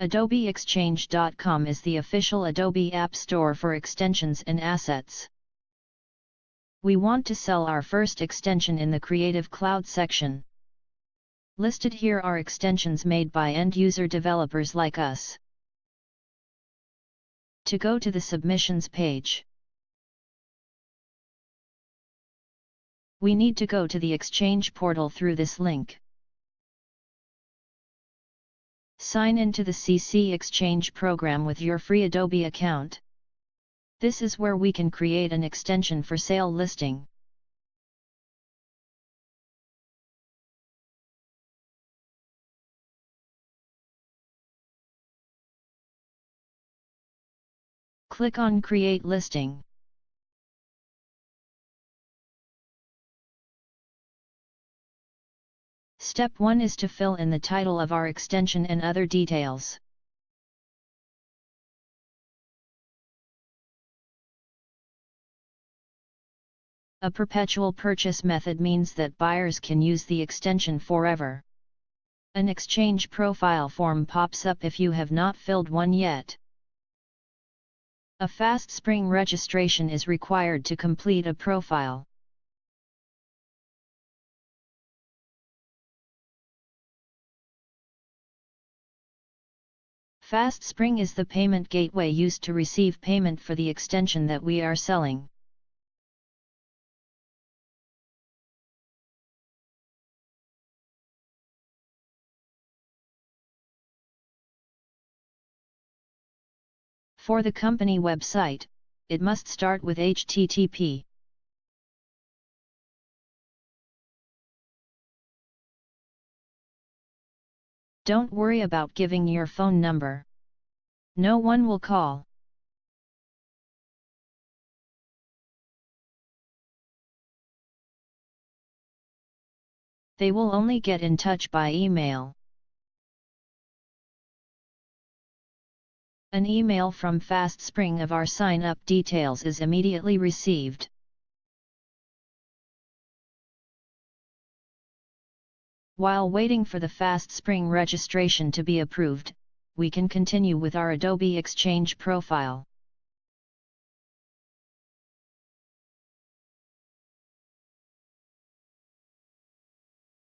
AdobeExchange.com is the official Adobe App Store for extensions and assets. We want to sell our first extension in the Creative Cloud section. Listed here are extensions made by end-user developers like us. To go to the Submissions page, we need to go to the Exchange portal through this link. Sign into the CC Exchange program with your free Adobe account. This is where we can create an extension for sale listing. Click on Create Listing. Step 1 is to fill in the title of our extension and other details. A perpetual purchase method means that buyers can use the extension forever. An exchange profile form pops up if you have not filled one yet. A FastSpring registration is required to complete a profile. FastSpring is the payment gateway used to receive payment for the extension that we are selling. For the company website, it must start with HTTP. Don't worry about giving your phone number. No one will call. They will only get in touch by email. An email from FastSpring of our sign-up details is immediately received. While waiting for the FastSpring registration to be approved, we can continue with our Adobe Exchange profile.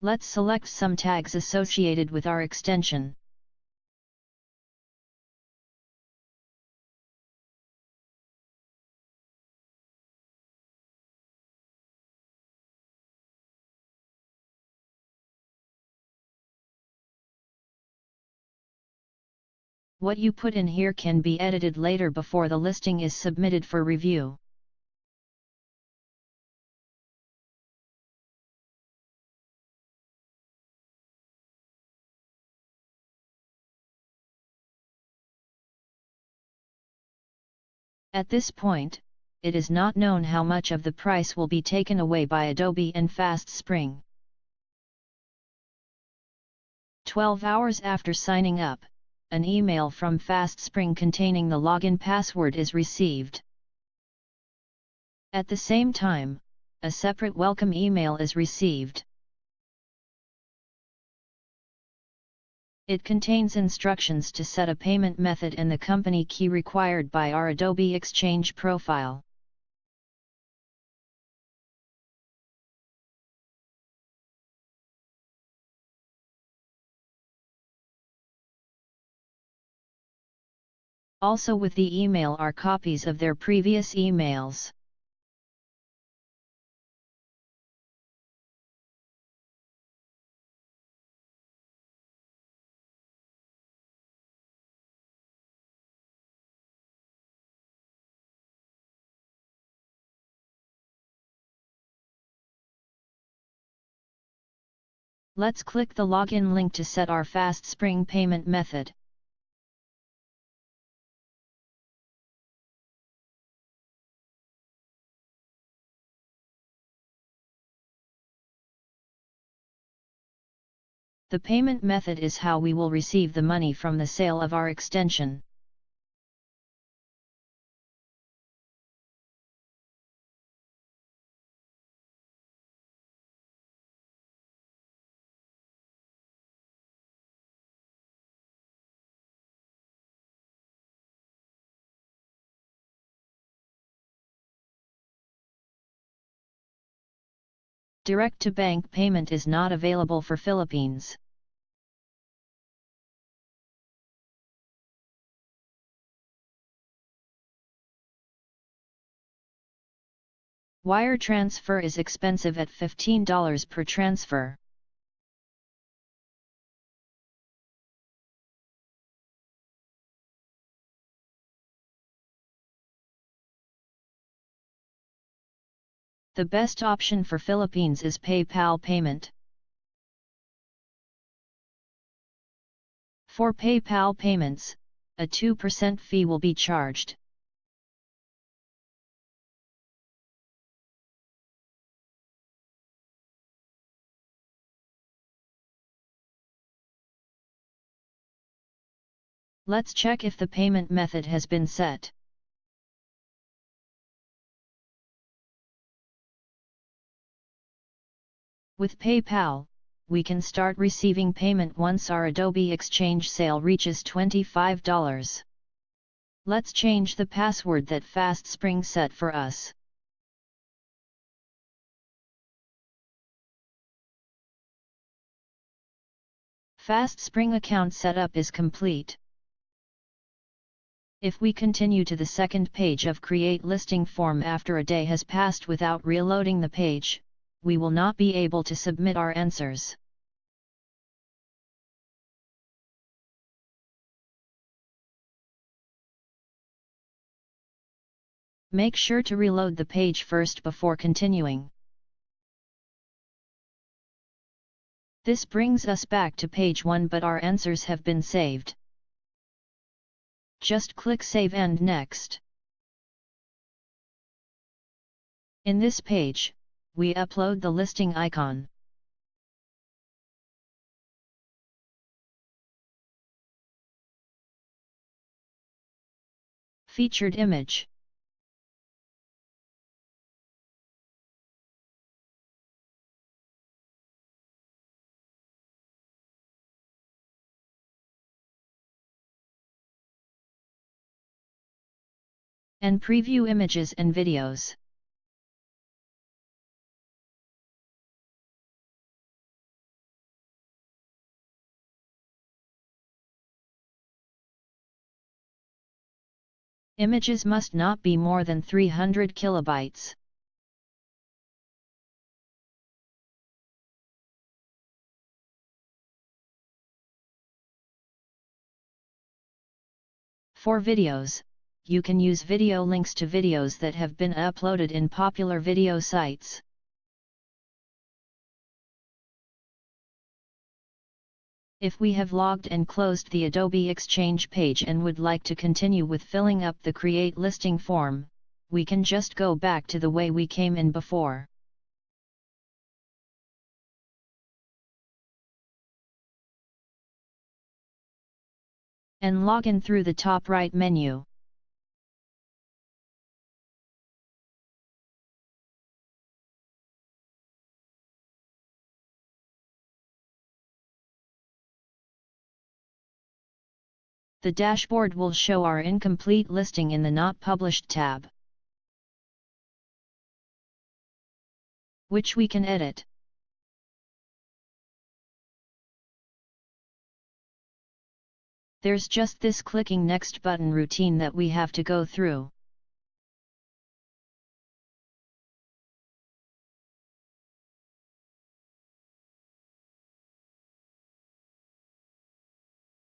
Let's select some tags associated with our extension. What you put in here can be edited later before the listing is submitted for review. At this point, it is not known how much of the price will be taken away by Adobe and FastSpring. 12 hours after signing up, an email from FastSpring containing the login password is received. At the same time, a separate welcome email is received. It contains instructions to set a payment method and the company key required by our Adobe Exchange profile. Also with the email are copies of their previous emails. Let's click the login link to set our FastSpring payment method. The payment method is how we will receive the money from the sale of our extension. Direct-to-bank payment is not available for Philippines. Wire transfer is expensive at $15 per transfer. The best option for Philippines is PayPal payment. For PayPal payments, a 2% fee will be charged. Let's check if the payment method has been set. With PayPal, we can start receiving payment once our Adobe Exchange sale reaches $25. Let's change the password that FastSpring set for us. FastSpring account setup is complete. If we continue to the second page of Create Listing Form after a day has passed without reloading the page, we will not be able to submit our answers. Make sure to reload the page first before continuing. This brings us back to page 1 but our answers have been saved. Just click Save and Next. In this page, we upload the listing icon. Featured image and preview images and videos. Images must not be more than 300 kilobytes. For videos, you can use video links to videos that have been uploaded in popular video sites. If we have logged and closed the Adobe Exchange page and would like to continue with filling up the Create Listing form, we can just go back to the way we came in before. And log in through the top right menu. The dashboard will show our incomplete listing in the Not Published tab, which we can edit. There's just this clicking next button routine that we have to go through.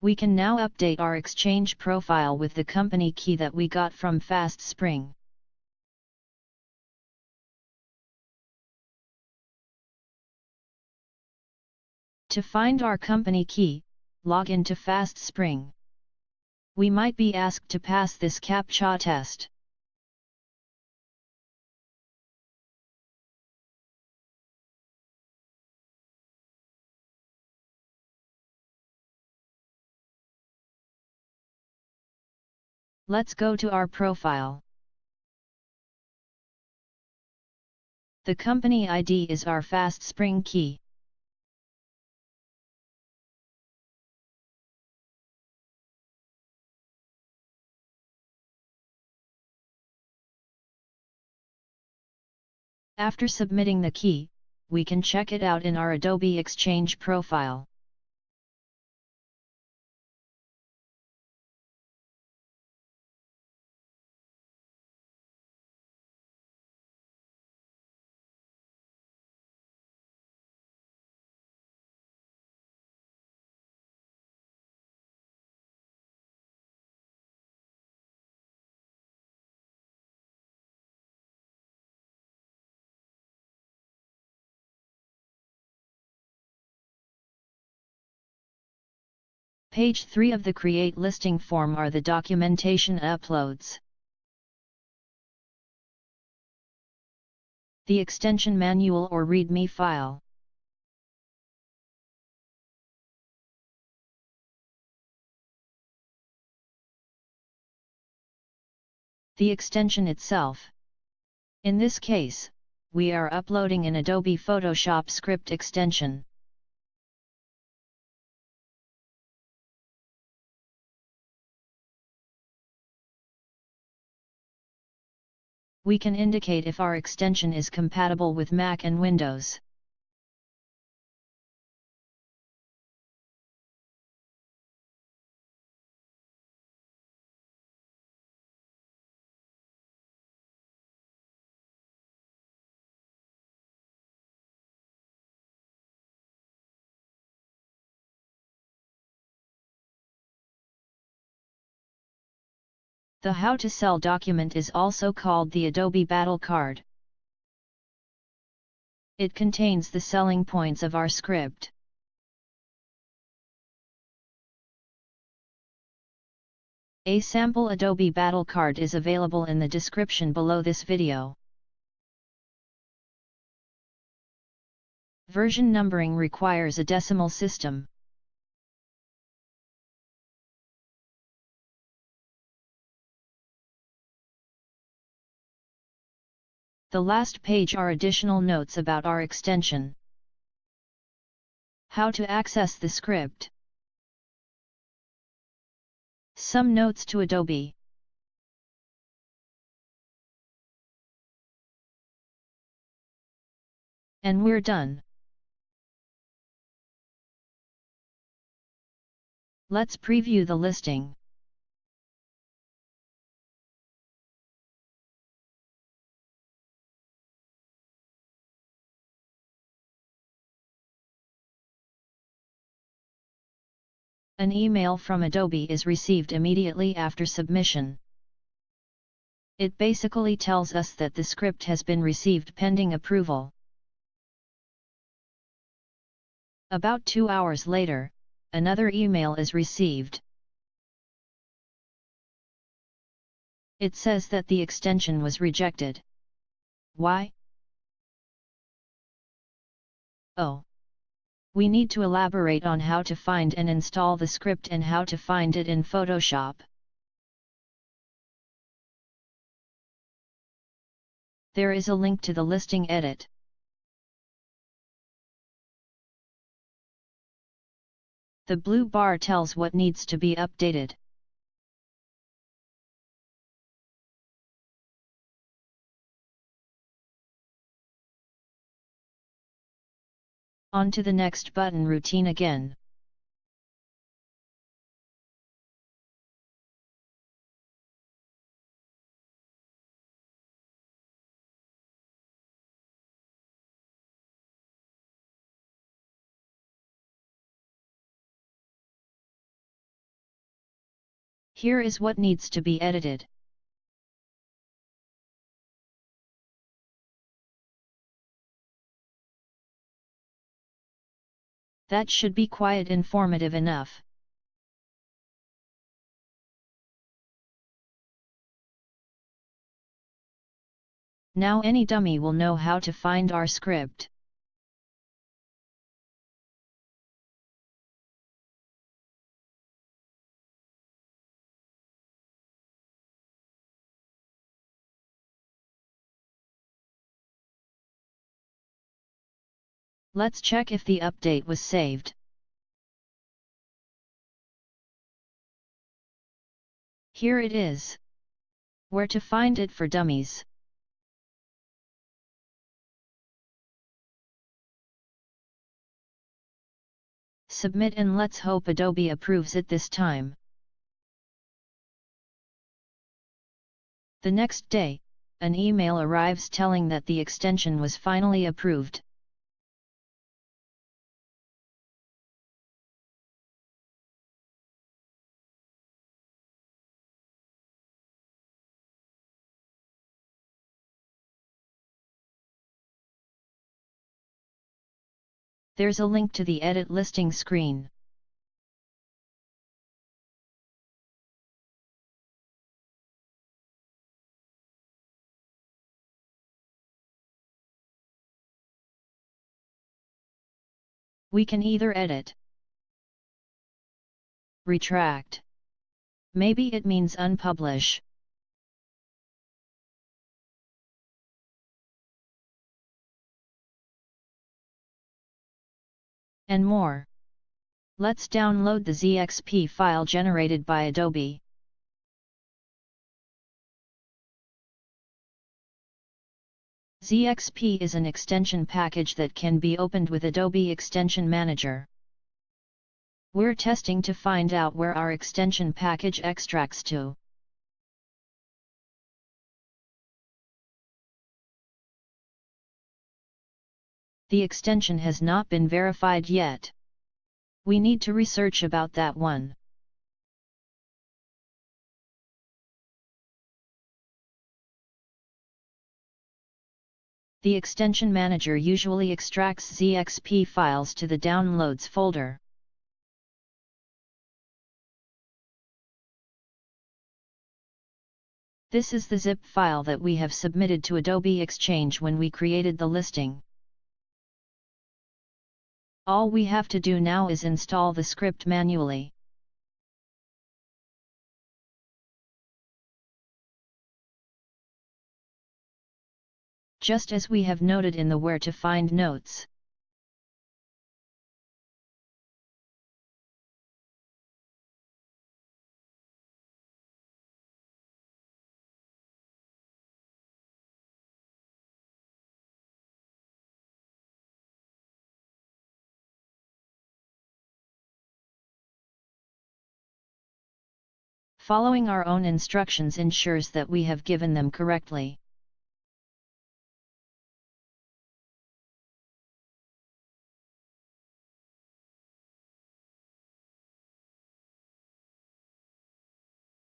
We can now update our Exchange profile with the company key that we got from FastSpring. To find our company key, log into FastSpring. We might be asked to pass this CAPTCHA test. Let's go to our profile. The company ID is our FastSpring key. After submitting the key, we can check it out in our Adobe Exchange profile. Page 3 of the Create Listing form are the documentation uploads. The extension manual or README file. The extension itself. In this case, we are uploading an Adobe Photoshop script extension. We can indicate if our extension is compatible with Mac and Windows. The How to Sell document is also called the Adobe Battle Card. It contains the selling points of our script. A sample Adobe Battle Card is available in the description below this video. Version numbering requires a decimal system. The last page are additional notes about our extension. How to access the script. Some notes to Adobe. And we're done. Let's preview the listing. An email from Adobe is received immediately after submission. It basically tells us that the script has been received pending approval. About two hours later, another email is received. It says that the extension was rejected. Why? Oh we need to elaborate on how to find and install the script and how to find it in Photoshop. There is a link to the listing edit. The blue bar tells what needs to be updated. On to the next button routine again. Here is what needs to be edited. That should be quite informative enough. Now any dummy will know how to find our script. Let's check if the update was saved. Here it is. Where to find it for dummies. Submit and let's hope Adobe approves it this time. The next day, an email arrives telling that the extension was finally approved. There's a link to the edit listing screen. We can either edit, retract. Maybe it means unpublish. And more. Let's download the ZXP file generated by Adobe. ZXP is an extension package that can be opened with Adobe Extension Manager. We're testing to find out where our extension package extracts to. The extension has not been verified yet. We need to research about that one. The extension manager usually extracts ZXP files to the Downloads folder. This is the zip file that we have submitted to Adobe Exchange when we created the listing. All we have to do now is install the script manually. Just as we have noted in the where to find notes. Following our own instructions ensures that we have given them correctly.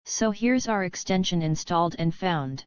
So here's our extension installed and found.